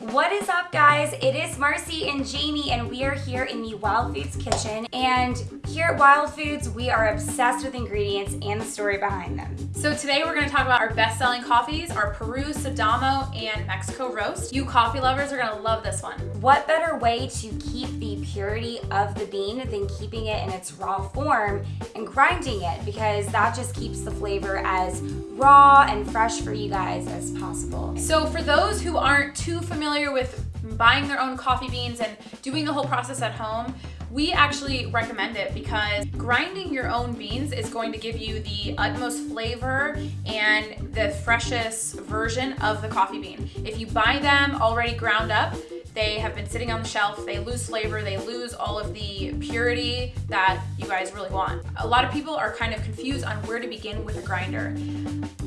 What is up guys? It is Marcy and Jamie and we are here in the Wild Foods kitchen and here at Wild Foods we are obsessed with ingredients and the story behind them. So today we're going to talk about our best-selling coffees, our Peru Sidamo and Mexico Roast. You coffee lovers are going to love this one. What better way to keep the purity of the bean than keeping it in its raw form and grinding it because that just keeps the flavor as raw and fresh for you guys as possible. So for those who aren't too familiar with buying their own coffee beans and doing the whole process at home, we actually recommend it because grinding your own beans is going to give you the utmost flavor and the freshest version of the coffee bean. If you buy them already ground up, they have been sitting on the shelf, they lose flavor, they lose all of the purity that you guys really want. A lot of people are kind of confused on where to begin with a grinder.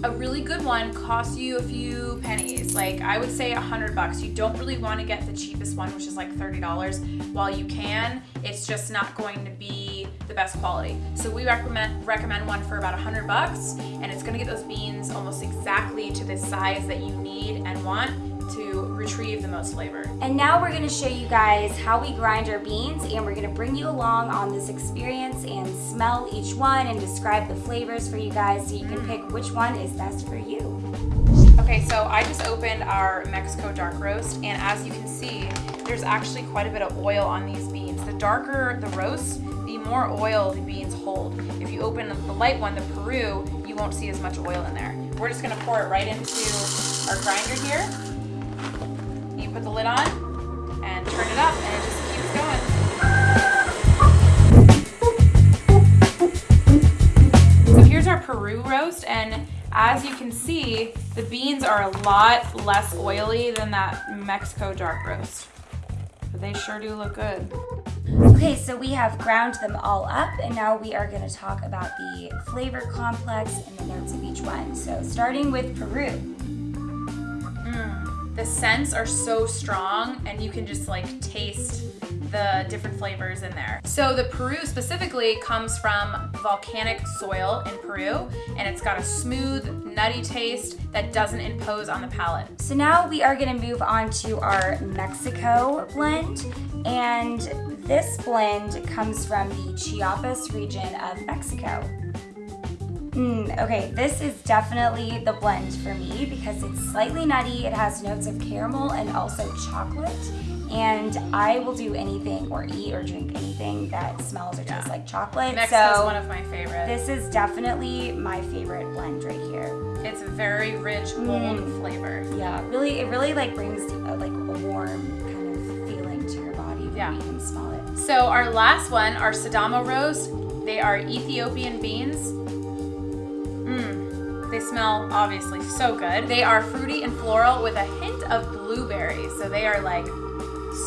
A really good one costs you a few pennies, like I would say a hundred bucks. You don't really want to get the cheapest one, which is like $30. While you can, it's just not going to be the best quality. So we recommend recommend one for about a hundred bucks, and it's gonna get those beans almost exactly to the size that you need and want to retrieve the most flavor. And now we're gonna show you guys how we grind our beans and we're gonna bring you along on this experience and smell each one and describe the flavors for you guys so you can pick mm. which one is best for you. Okay, so I just opened our Mexico dark roast and as you can see, there's actually quite a bit of oil on these beans. The darker the roast, the more oil the beans hold. If you open the light one, the Peru, you won't see as much oil in there. We're just gonna pour it right into our grinder here put the lid on and turn it up and it just keeps going. So here's our Peru roast and as you can see, the beans are a lot less oily than that Mexico dark roast. But they sure do look good. Okay, so we have ground them all up and now we are gonna talk about the flavor complex and the notes of each one. So starting with Peru. The scents are so strong and you can just like taste the different flavors in there. So the Peru specifically comes from volcanic soil in Peru and it's got a smooth, nutty taste that doesn't impose on the palate. So now we are gonna move on to our Mexico blend and this blend comes from the Chiapas region of Mexico. Mm, okay, this is definitely the blend for me because it's slightly nutty. It has notes of caramel and also chocolate. And I will do anything or eat or drink anything that smells or tastes like chocolate. Mexico's so one of my favorites. This is definitely my favorite blend right here. It's a very rich, bold mm. flavor. Yeah, really, it really like brings a, like a warm kind of feeling to your body when yeah. you can smell it. So our last one, our Sidamo roast, they are Ethiopian beans Mm. they smell obviously so good. They are fruity and floral with a hint of blueberries, So they are like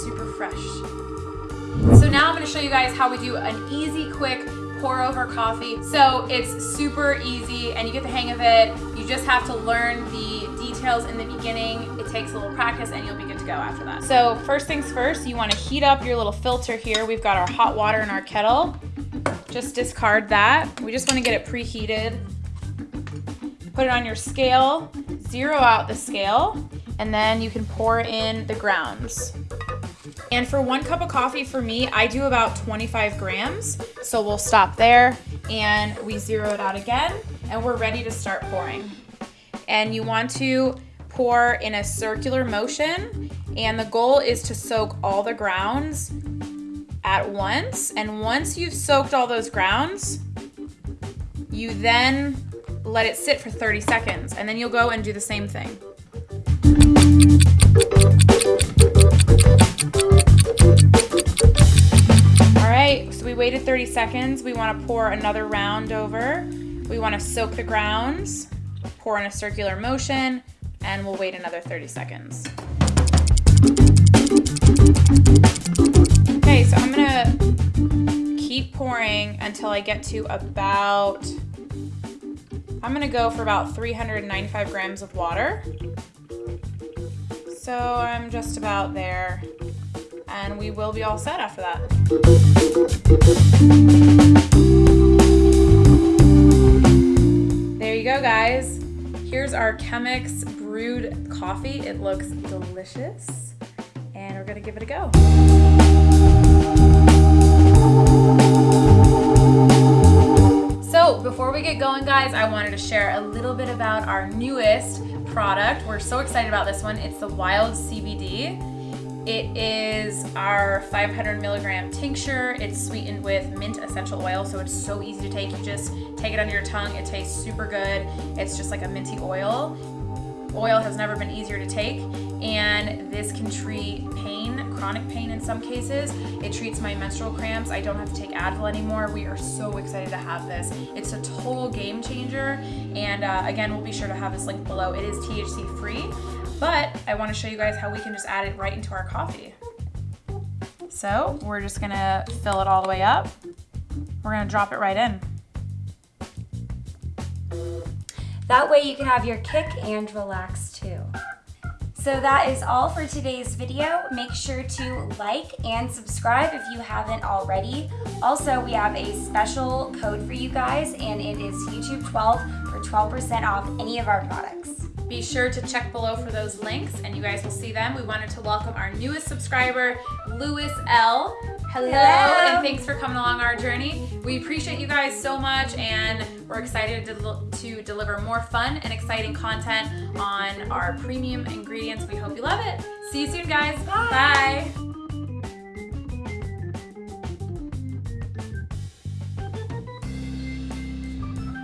super fresh. So now I'm gonna show you guys how we do an easy, quick pour over coffee. So it's super easy and you get the hang of it. You just have to learn the details in the beginning. It takes a little practice and you'll be good to go after that. So first things first, you wanna heat up your little filter here. We've got our hot water in our kettle. Just discard that. We just wanna get it preheated Put it on your scale, zero out the scale, and then you can pour in the grounds. And for one cup of coffee for me, I do about 25 grams. So we'll stop there and we zero it out again and we're ready to start pouring. And you want to pour in a circular motion and the goal is to soak all the grounds at once. And once you've soaked all those grounds, you then let it sit for 30 seconds, and then you'll go and do the same thing. All right, so we waited 30 seconds. We wanna pour another round over. We wanna soak the grounds, pour in a circular motion, and we'll wait another 30 seconds. Okay, so I'm gonna keep pouring until I get to about I'm gonna go for about 395 grams of water. So I'm just about there and we will be all set after that. There you go guys. Here's our Chemex brewed coffee. It looks delicious. And we're gonna give it a go. Before we get going guys, I wanted to share a little bit about our newest product. We're so excited about this one. It's the Wild CBD. It is our 500 milligram tincture. It's sweetened with mint essential oil, so it's so easy to take. You just take it under your tongue. It tastes super good. It's just like a minty oil. Oil has never been easier to take, and this can treat pain, chronic pain in some cases. It treats my menstrual cramps. I don't have to take Advil anymore. We are so excited to have this. It's a total game changer, and uh, again, we'll be sure to have this link below. It is THC free, but I want to show you guys how we can just add it right into our coffee. So we're just gonna fill it all the way up. We're gonna drop it right in. That way you can have your kick and relax too. So that is all for today's video. Make sure to like and subscribe if you haven't already. Also, we have a special code for you guys and it is YouTube12 for 12% off any of our products. Be sure to check below for those links and you guys will see them. We wanted to welcome our newest subscriber, Lewis L. Hello, Hello. and thanks for coming along our journey. We appreciate you guys so much and we're excited to, to deliver more fun and exciting content on our premium ingredients. We hope you love it. See you soon, guys. Bye. Bye.